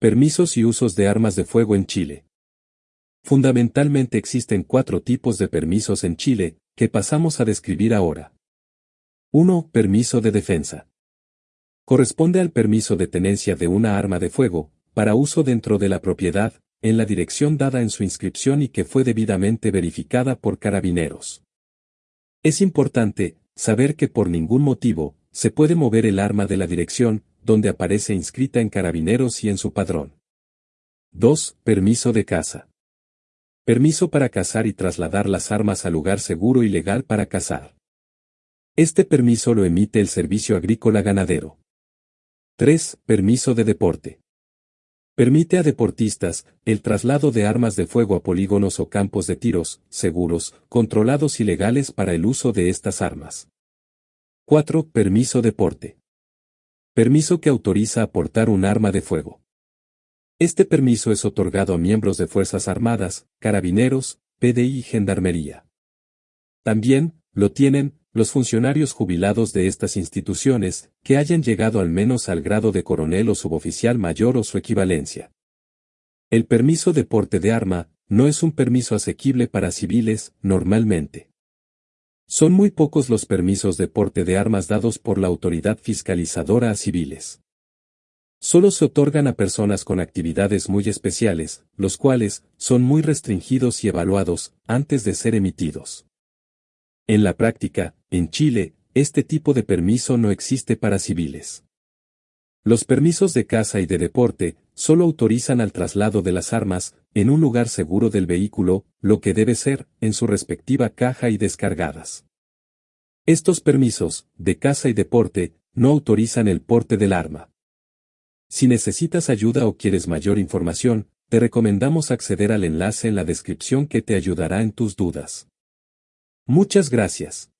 Permisos y usos de armas de fuego en Chile. Fundamentalmente existen cuatro tipos de permisos en Chile, que pasamos a describir ahora. 1. Permiso de defensa. Corresponde al permiso de tenencia de una arma de fuego, para uso dentro de la propiedad, en la dirección dada en su inscripción y que fue debidamente verificada por carabineros. Es importante, saber que por ningún motivo, se puede mover el arma de la dirección, donde aparece inscrita en carabineros y en su padrón. 2. Permiso de caza. Permiso para cazar y trasladar las armas al lugar seguro y legal para cazar. Este permiso lo emite el Servicio Agrícola Ganadero. 3. Permiso de deporte. Permite a deportistas el traslado de armas de fuego a polígonos o campos de tiros, seguros, controlados y legales para el uso de estas armas. 4. Permiso deporte. Permiso que autoriza aportar un arma de fuego. Este permiso es otorgado a miembros de Fuerzas Armadas, Carabineros, PDI y Gendarmería. También, lo tienen, los funcionarios jubilados de estas instituciones, que hayan llegado al menos al grado de coronel o suboficial mayor o su equivalencia. El permiso de porte de arma, no es un permiso asequible para civiles, normalmente. Son muy pocos los permisos de porte de armas dados por la autoridad fiscalizadora a civiles. Solo se otorgan a personas con actividades muy especiales, los cuales son muy restringidos y evaluados antes de ser emitidos. En la práctica, en Chile, este tipo de permiso no existe para civiles. Los permisos de caza y de deporte solo autorizan al traslado de las armas en un lugar seguro del vehículo, lo que debe ser en su respectiva caja y descargadas. Estos permisos, de caza y deporte, no autorizan el porte del arma. Si necesitas ayuda o quieres mayor información, te recomendamos acceder al enlace en la descripción que te ayudará en tus dudas. Muchas gracias.